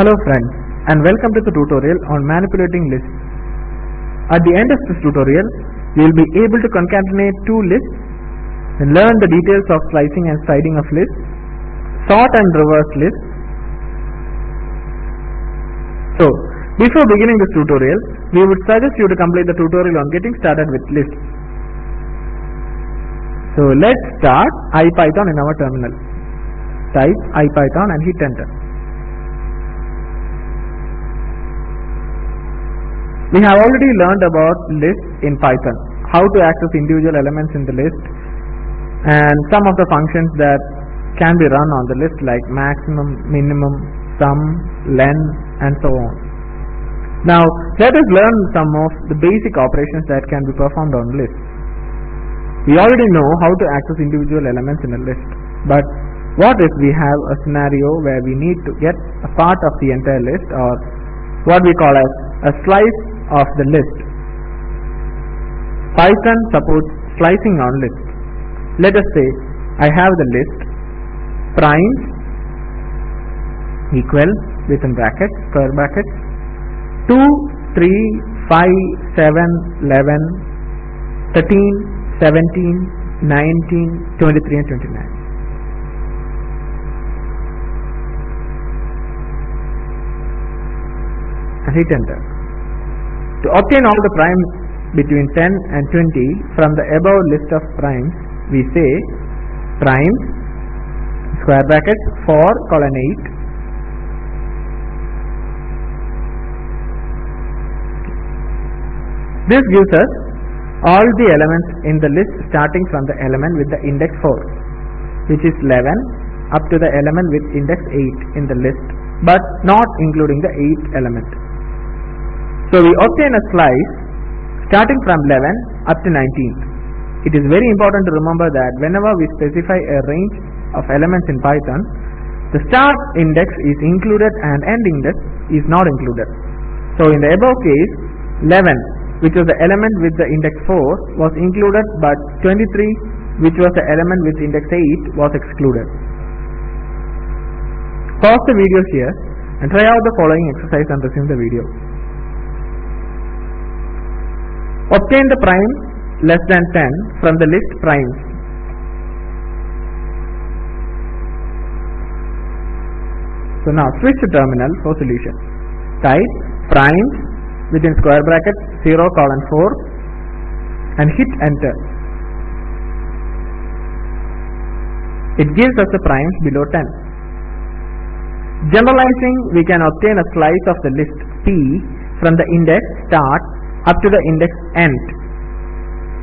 Hello friends and welcome to the tutorial on manipulating lists. At the end of this tutorial, you will be able to concatenate two lists and learn the details of slicing and striding of lists, sort and reverse lists. So, before beginning this tutorial, we would suggest you to complete the tutorial on getting started with lists. So let's start IPython in our terminal. Type IPython and hit enter. We have already learned about lists in Python, how to access individual elements in the list and some of the functions that can be run on the list like maximum, minimum, sum, len and so on. Now let us learn some of the basic operations that can be performed on lists. We already know how to access individual elements in a list, but what if we have a scenario where we need to get a part of the entire list or what we call as a slice of the list. Python supports slicing on lists. Let us say I have the list primes equal within brackets square brackets 2, 3, 5, 7, 11, 13, 17, 19, 23 and 29. And hit enter. To obtain all the primes between 10 and 20 from the above list of primes, we say primes square brackets 4 colon 8 This gives us all the elements in the list starting from the element with the index 4 which is 11 up to the element with index 8 in the list but not including the 8th element. So we obtain a slice starting from 11 up to 19. It is very important to remember that whenever we specify a range of elements in Python, the start index is included and end index is not included. So in the above case, 11 which was the element with the index 4 was included but 23 which was the element with index 8 was excluded. Pause the video here and try out the following exercise and resume the video. Obtain the prime less than 10 from the list primes. So now switch to terminal for solution. Type primes within square bracket 0 colon 4 and hit enter. It gives us the primes below 10. Generalizing, we can obtain a slice of the list P from the index start up to the index end.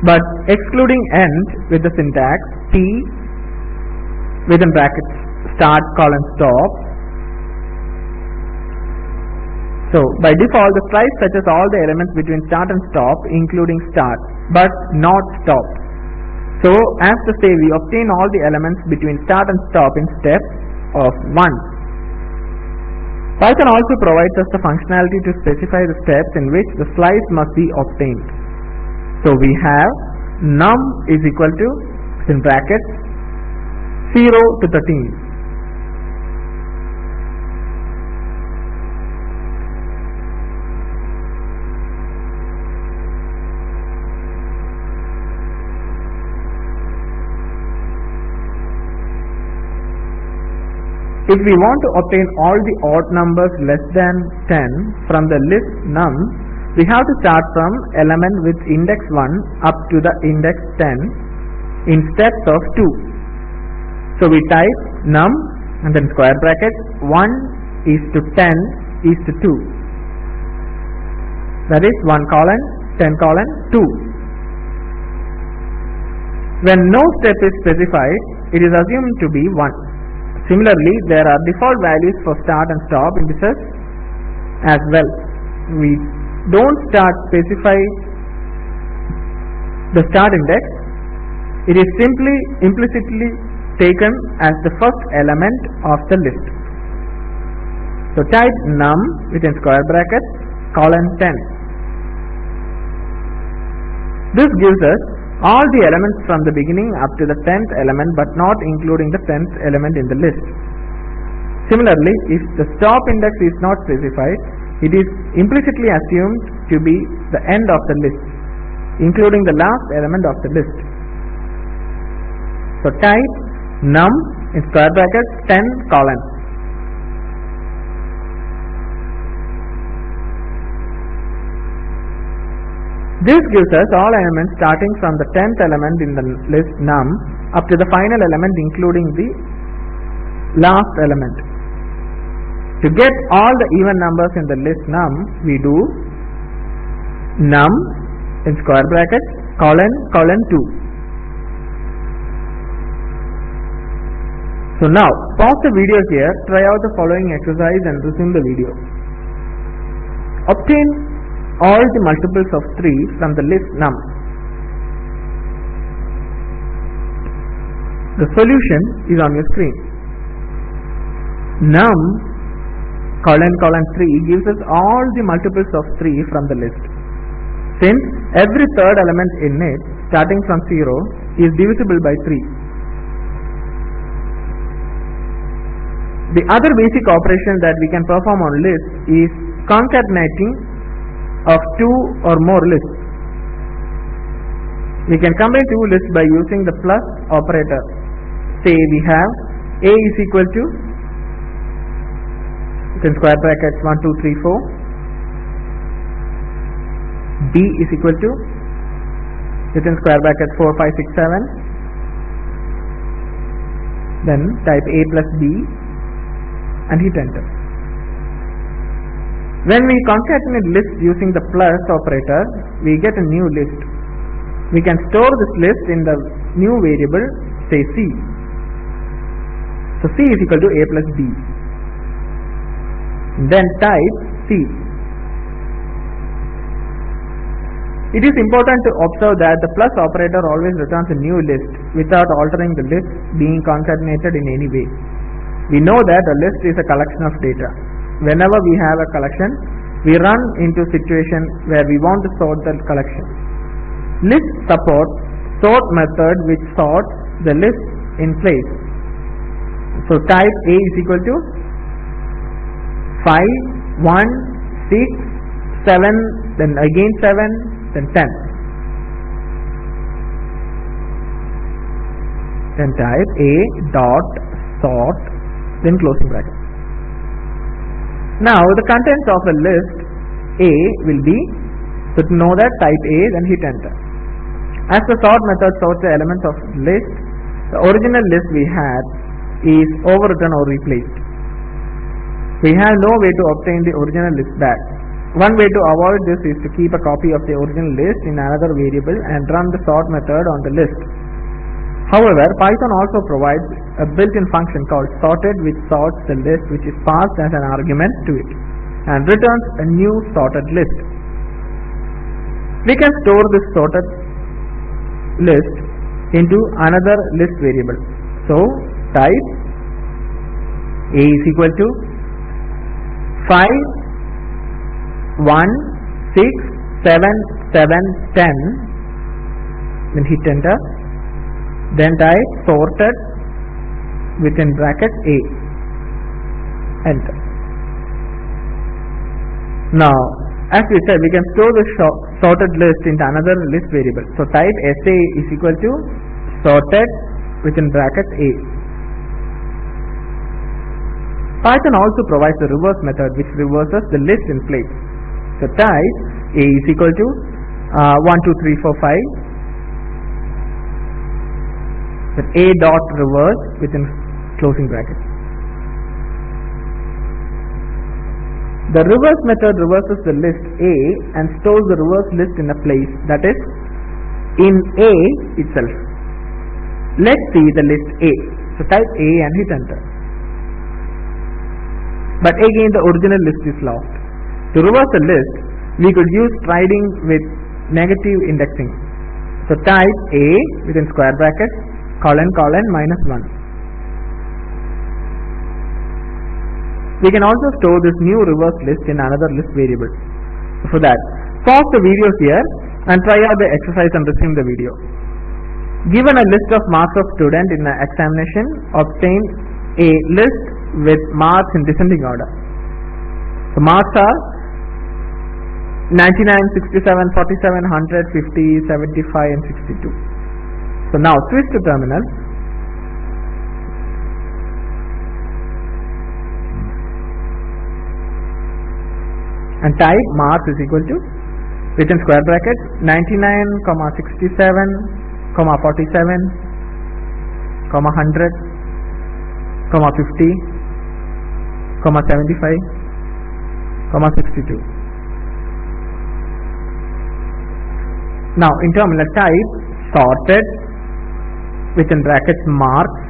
But excluding end with the syntax P within brackets start colon stop so by default the slice touches all the elements between start and stop including start but not stop. So as to say we obtain all the elements between start and stop in step of 1. Python also provides us the functionality to specify the steps in which the slice must be obtained. So we have num is equal to in brackets 0 to 13 If we want to obtain all the odd numbers less than 10 from the list num, we have to start from element with index 1 up to the index 10 in steps of 2. So we type num and then square bracket 1 is to 10 is to 2. That is 1 colon 10 colon 2. When no step is specified, it is assumed to be 1. Similarly, there are default values for start and stop indices as well. We don't start specify the start index. It is simply implicitly taken as the first element of the list. So type num within square bracket colon 10. This gives us all the elements from the beginning up to the 10th element but not including the 10th element in the list. Similarly, if the stop index is not specified, it is implicitly assumed to be the end of the list, including the last element of the list. So type num in square brackets 10 colon. This gives us all elements starting from the 10th element in the list num up to the final element including the last element. To get all the even numbers in the list num, we do num in square brackets colon colon 2. So now, pause the video here, try out the following exercise and resume the video. Obtain all the multiples of 3 from the list num. The solution is on your screen. Num colon colon 3 gives us all the multiples of 3 from the list. Since every third element in it starting from 0 is divisible by 3. The other basic operation that we can perform on lists is concatenating of two or more lists. We can combine two lists by using the plus operator. Say we have A is equal to within square brackets 1, 2, 3, 4. B is equal to within square brackets 4, 5, 6, 7. Then type A plus B and hit enter. When we concatenate lists using the plus operator, we get a new list. We can store this list in the new variable, say C. So C is equal to A plus B. Then type C. It is important to observe that the plus operator always returns a new list without altering the list being concatenated in any way. We know that a list is a collection of data. Whenever we have a collection, we run into situation where we want to sort the collection. List support sort method which sorts the list in place. So type A is equal to 5, 1, 6, 7, then again 7, then 10. Then type A dot sort then closing bracket. Now the contents of a list A will be, so to know that type A then hit enter. As the sort method sorts the elements of list, the original list we had is overwritten or replaced. We have no way to obtain the original list back. One way to avoid this is to keep a copy of the original list in another variable and run the sort method on the list. However, Python also provides a built-in function called sorted which sorts the list which is passed as an argument to it and returns a new sorted list. We can store this sorted list into another list variable. So, type A is equal to 5, 1, 6, 7, 7, 10 then hit enter then type sorted within bracket A. Enter. Now as we said we can store the sorted list into another list variable. So type sa is equal to sorted within bracket A. Python also provides the reverse method which reverses the list in place. So type A is equal to uh, 1 2 3 4 5 then A dot reverse within closing bracket. The reverse method reverses the list A and stores the reverse list in a place that is in A itself. Let's see the list A. So type A and hit enter. But again the original list is lost. To reverse the list, we could use striding with negative indexing. So type A within square brackets colon colon minus 1. We can also store this new reverse list in another list variable. For that, pause the video here and try out the exercise and resume the video. Given a list of marks of student in an examination, obtain a list with marks in descending order. The marks are 99, 67, 47, 100, 50, 75 and 62. So now switch to terminal. And type marks is equal to within square brackets 99, comma 67, comma 47, comma 100, comma 50, comma 75, comma 62. Now in terminal type sorted within brackets marks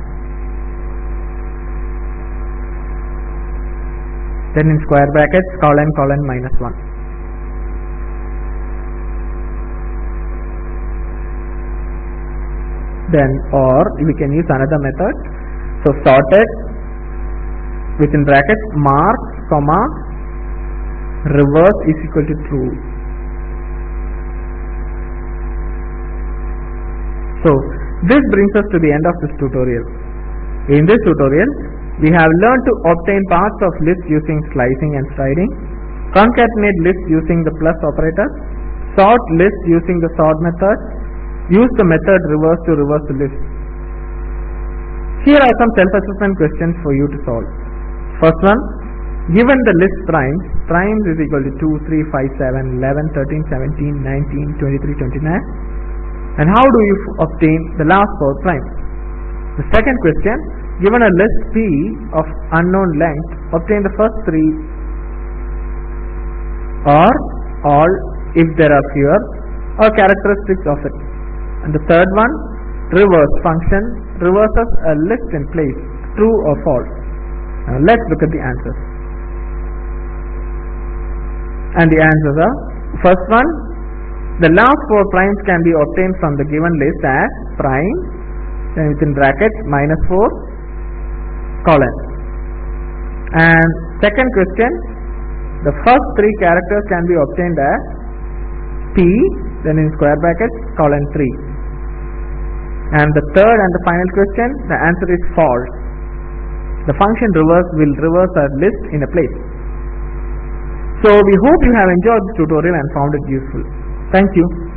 then in square brackets colon colon minus 1. Then or we can use another method. So sorted within brackets mark comma reverse is equal to true. So this brings us to the end of this tutorial. In this tutorial, we have learned to obtain parts of list using slicing and striding, concatenate list using the plus operator, sort list using the sort method, use the method reverse to reverse the list. Here are some self-assessment questions for you to solve. First one, given the list primes, primes is equal to 2, 3, 5, 7, 11, 13, 17, 19, 23, 29, and how do you obtain the last four prime? The second question, given a list P of unknown length, obtain the first three or all if there are fewer or characteristics of it. And the third one, reverse function reverses a list in place, true or false. Now let's look at the answers. And the answers are, first one, the last four primes can be obtained from the given list as prime, then within brackets minus 4, colon. And second question, the first three characters can be obtained as P, then in square brackets, colon 3. And the third and the final question, the answer is false. The function reverse will reverse a list in a place. So we hope you have enjoyed this tutorial and found it useful. Thank you.